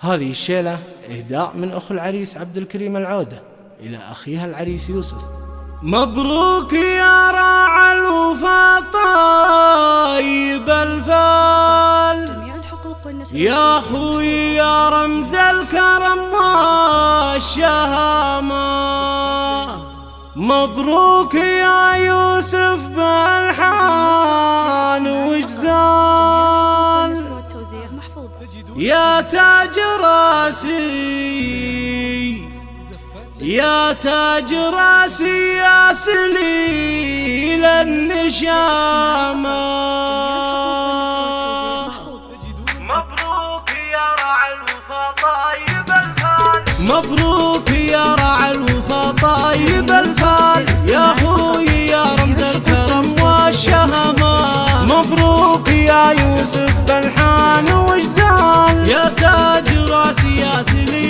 هذه الشيلة إهداء من أخو العريس عبد الكريم العودة إلى أخيها العريس يوسف. مبروك يا راعى الوفا طيب الفال. يا خوي يا رمز الكرم والشهامة. مبروك يا يوسف. يا تاج راسي يا سليل النشامة. مبروك يا رعى الوفا طيب الفال مبروك يا رعى الوفا طيب الفال يا خوي يا رمز الكرم والشهامة. مبروك يا يوسف بالحان وجزال يا تاج راسي يا سليل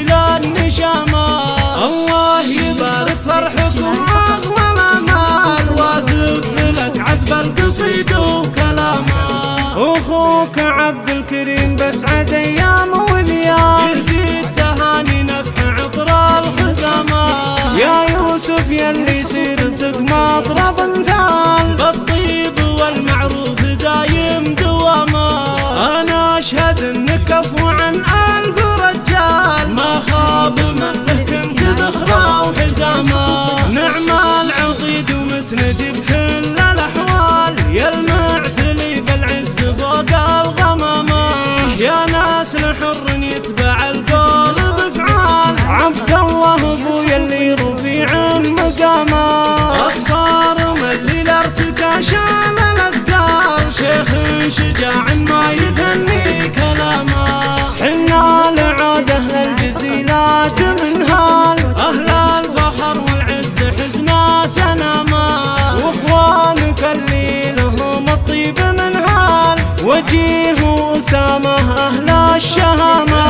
وجيه وسامه أهل الشهامه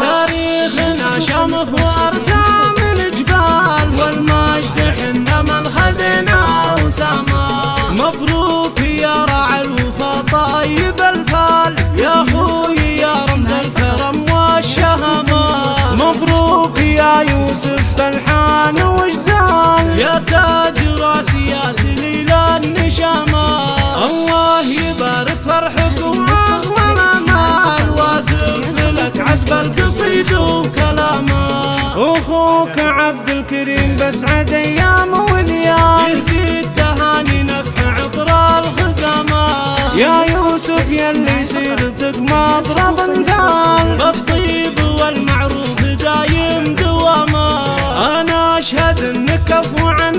تاريخنا شمخ وأرسام الجبال والمجد حنا من خذنا وسامه مبروك يا راعي الوفا طيب الفال. يا خوي يا رمز الكرم والشهامه. مبروك يا يوسف بالحان نار فرحكم أغلى الأمال وازع فلك عجب القصيد وكلامه. أخوك عبد الكريم بسعد أيام واليوم يهدي التهاني نفع عطر الخزامة. يا يوسف يلي يصير تقمى أضرب مثال بالطيب والمعروف دايم دوامه. أنا أشهد إنك عفو عن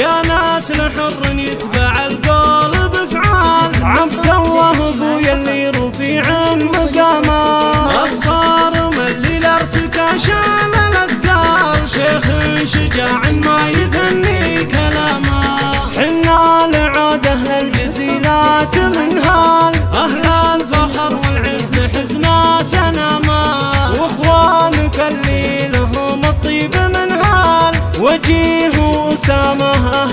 يا ناس الحر يتبع القول بفعال. عبد الله أبويا اللي رفيع مقامه الصارم اللي لارتك شال الاذكار شيخ شجاع ما يثني كلامه حنا لعود أهل الجزيلات من هال أهل الفخر والعز حزنا سنما وإخوانك اللي لهم الطيب من هال. وجيه महा